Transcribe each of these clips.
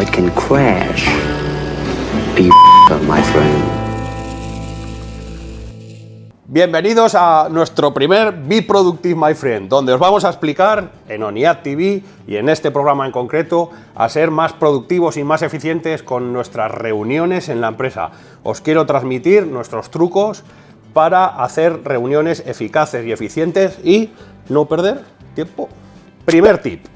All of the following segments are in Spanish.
it can crash. Bienvenidos a nuestro primer Be Productive My Friend, donde os vamos a explicar en ONIAD TV y en este programa en concreto a ser más productivos y más eficientes con nuestras reuniones en la empresa. Os quiero transmitir nuestros trucos para hacer reuniones eficaces y eficientes y no perder tiempo. Primer tip.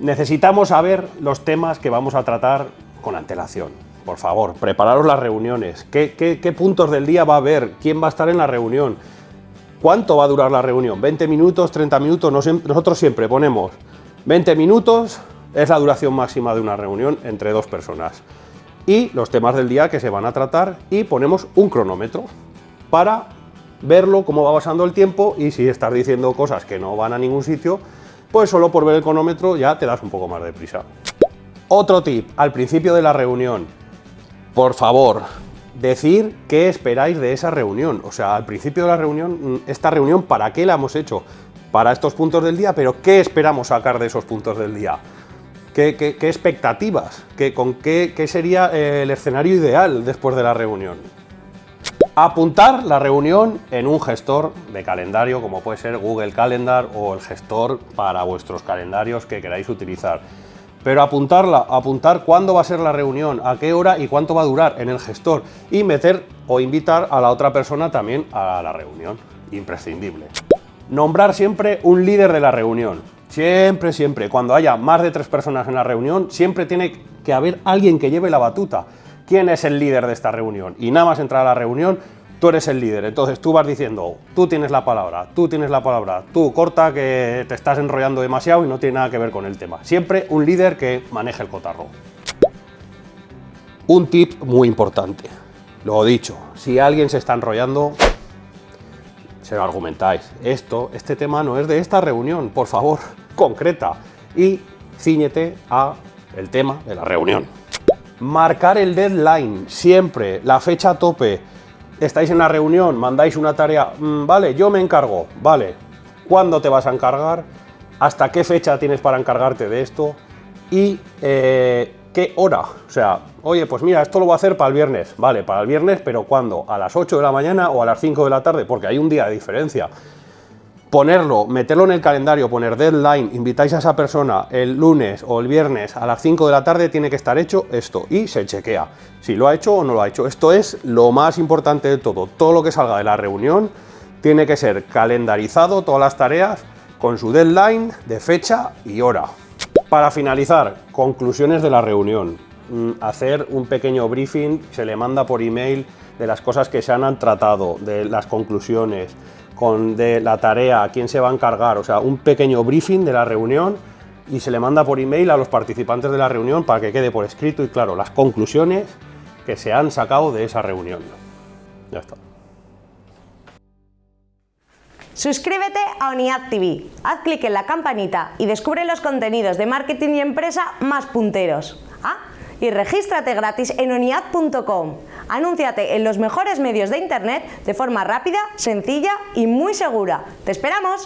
Necesitamos saber los temas que vamos a tratar con antelación. Por favor, prepararos las reuniones. ¿Qué, puntos del día va a haber? ¿Quién va a estar en la reunión? ¿Cuánto va a durar la reunión? ¿20 minutos? ¿30 minutos? Nosotros siempre ponemos 20 minutos, es la duración máxima de una reunión entre dos personas. Y los temas del día que se van a tratar y ponemos un cronómetro para verlo, cómo va pasando el tiempo y si estás diciendo cosas que no van a ningún sitio, pues solo por ver el cronómetro ya te das un poco más de prisa. Otro tip, al principio de la reunión, por favor, decir qué esperáis de esa reunión. O sea, al principio de la reunión, mm, esta reunión, ¿para qué la hemos hecho? Para estos puntos del día, pero ¿qué esperamos sacar de esos puntos del día? ¿Qué, expectativas? ¿Qué, ¿Con qué, qué sería eh, el escenario ideal después de la reunión? Apuntar la reunión en un gestor de calendario, como puede ser Google Calendar o el gestor para vuestros calendarios que queráis utilizar pero apuntarla, apuntar cuándo va a ser la reunión, a qué hora y cuánto va a durar en el gestor y meter o invitar a la otra persona también a la reunión, imprescindible. Nombrar siempre un líder de la reunión, siempre, siempre, cuando haya más de tres personas en la reunión, siempre tiene que haber alguien que lleve la batuta. ¿Quién es el líder de esta reunión? Y nada más entrar a la reunión, tú eres el líder, entonces tú vas diciendo, tú tienes la palabra, tú tienes la palabra, tú corta que te estás enrollando demasiado y no tiene nada que ver con el tema. Siempre un líder que maneje el cotarro. Un tip muy importante, lo dicho, si alguien se está enrollando, se lo argumentáis. Esto, este tema no es de esta reunión, por favor, concreta y ciñete a el tema de la reunión. Marcar el deadline, siempre, la fecha tope, estáis en la reunión, mandáis una tarea, mm, vale, yo me encargo, vale, ¿cuándo te vas a encargar? ¿Hasta qué fecha tienes para encargarte de esto? ¿Y eh, qué hora? O sea, oye, pues mira, esto lo voy a hacer para el viernes, vale, para el viernes, pero ¿cuándo? ¿A las 8 de la mañana o a las 5 de la tarde? Porque hay un día de diferencia ponerlo, meterlo en el calendario, poner deadline, invitáis a esa persona el lunes o el viernes a las 5 de la tarde, tiene que estar hecho esto y se chequea si lo ha hecho o no lo ha hecho. Esto es lo más importante de todo. Todo lo que salga de la reunión tiene que ser calendarizado, todas las tareas, con su deadline de fecha y hora. Para finalizar, conclusiones de la reunión. Mm, hacer un pequeño briefing, se le manda por email de las cosas que se han tratado, de las conclusiones, con de la tarea, quién se va a encargar, o sea, un pequeño briefing de la reunión y se le manda por email a los participantes de la reunión para que quede por escrito y claro, las conclusiones que se han sacado de esa reunión. Ya está. Suscríbete a ONIAD TV, haz clic en la campanita y descubre los contenidos de marketing y empresa más punteros. Y regístrate gratis en oniad.com. Anúnciate en los mejores medios de internet de forma rápida, sencilla y muy segura. ¡Te esperamos!